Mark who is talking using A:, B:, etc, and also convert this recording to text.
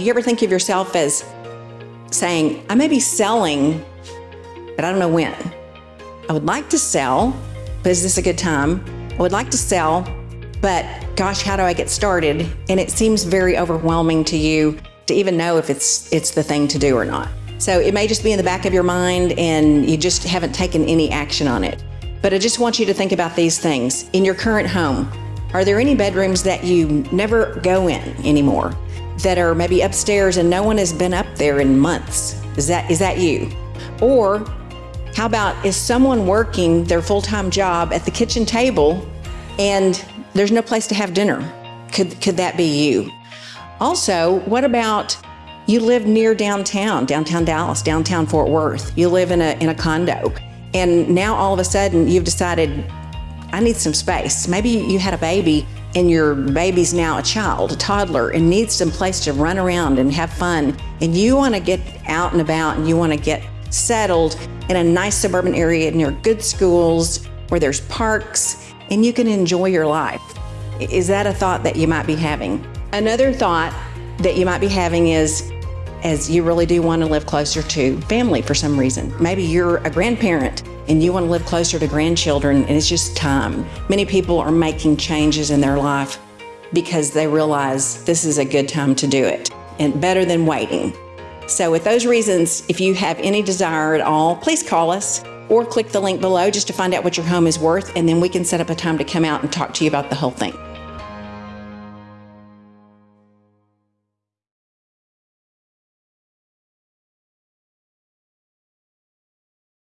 A: Do you ever think of yourself as saying, I may be selling, but I don't know when? I would like to sell, but is this a good time? I would like to sell, but gosh, how do I get started? And it seems very overwhelming to you to even know if it's it's the thing to do or not. So it may just be in the back of your mind and you just haven't taken any action on it. But I just want you to think about these things. In your current home, are there any bedrooms that you never go in anymore? That are maybe upstairs and no one has been up there in months? Is that is that you? Or how about is someone working their full-time job at the kitchen table and there's no place to have dinner? Could could that be you? Also, what about you live near downtown, downtown Dallas, downtown Fort Worth. You live in a in a condo. And now all of a sudden you've decided I need some space. Maybe you had a baby and your baby's now a child, a toddler, and needs some place to run around and have fun. And you want to get out and about and you want to get settled in a nice suburban area near good schools where there's parks and you can enjoy your life. Is that a thought that you might be having? Another thought that you might be having is as you really do want to live closer to family for some reason. Maybe you're a grandparent and you want to live closer to grandchildren and it's just time. Many people are making changes in their life because they realize this is a good time to do it and better than waiting. So with those reasons, if you have any desire at all, please call us or click the link below just to find out what your home is worth and then we can set up a time to come out and talk to you about the whole thing.